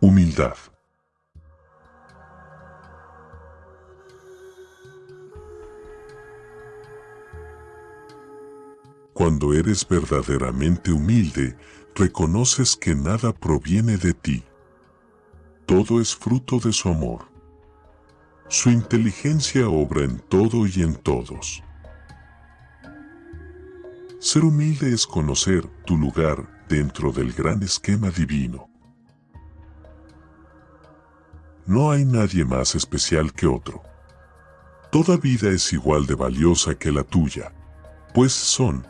Humildad. Cuando eres verdaderamente humilde, reconoces que nada proviene de ti. Todo es fruto de su amor. Su inteligencia obra en todo y en todos. Ser humilde es conocer tu lugar dentro del gran esquema divino. No hay nadie más especial que otro. Toda vida es igual de valiosa que la tuya, pues son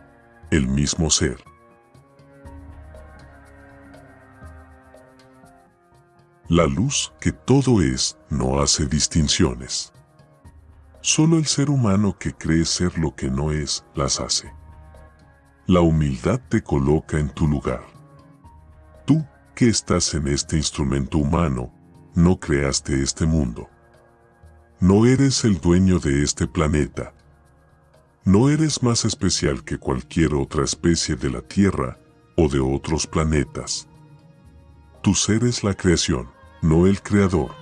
el mismo ser. La luz que todo es no hace distinciones. Solo el ser humano que cree ser lo que no es las hace. La humildad te coloca en tu lugar. Tú, que estás en este instrumento humano, no creaste este mundo. No eres el dueño de este planeta. No eres más especial que cualquier otra especie de la Tierra o de otros planetas. Tu ser es la creación, no el creador.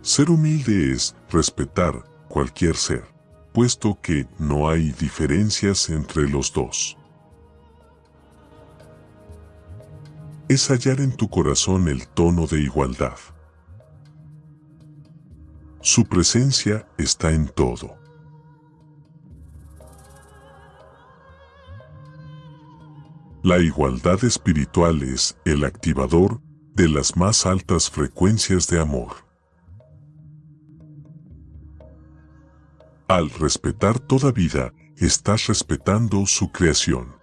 Ser humilde es respetar cualquier ser, puesto que no hay diferencias entre los dos. Es hallar en tu corazón el tono de igualdad. Su presencia está en todo. La igualdad espiritual es el activador de las más altas frecuencias de amor. Al respetar toda vida, estás respetando su creación.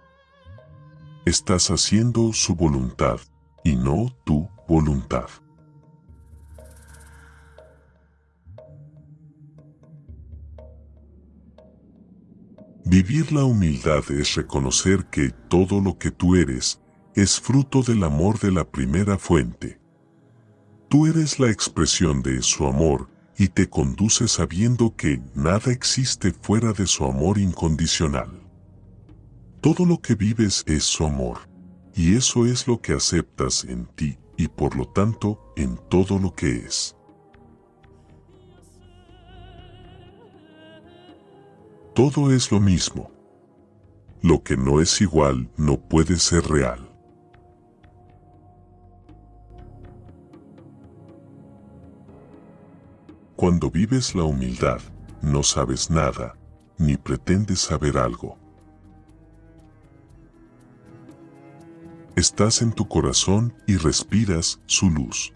Estás haciendo su voluntad y no tu voluntad. Vivir la humildad es reconocer que todo lo que tú eres es fruto del amor de la primera fuente. Tú eres la expresión de su amor y te conduce sabiendo que nada existe fuera de su amor incondicional. Todo lo que vives es su amor, y eso es lo que aceptas en ti y por lo tanto en todo lo que es. Todo es lo mismo. Lo que no es igual no puede ser real. Cuando vives la humildad, no sabes nada, ni pretendes saber algo. Estás en tu corazón y respiras su luz.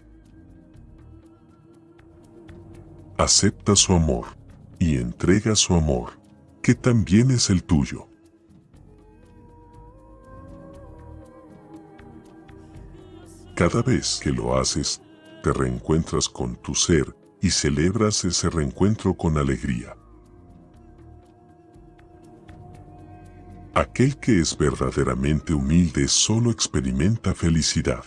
Acepta su amor y entrega su amor que también es el tuyo. Cada vez que lo haces, te reencuentras con tu ser y celebras ese reencuentro con alegría. Aquel que es verdaderamente humilde solo experimenta felicidad.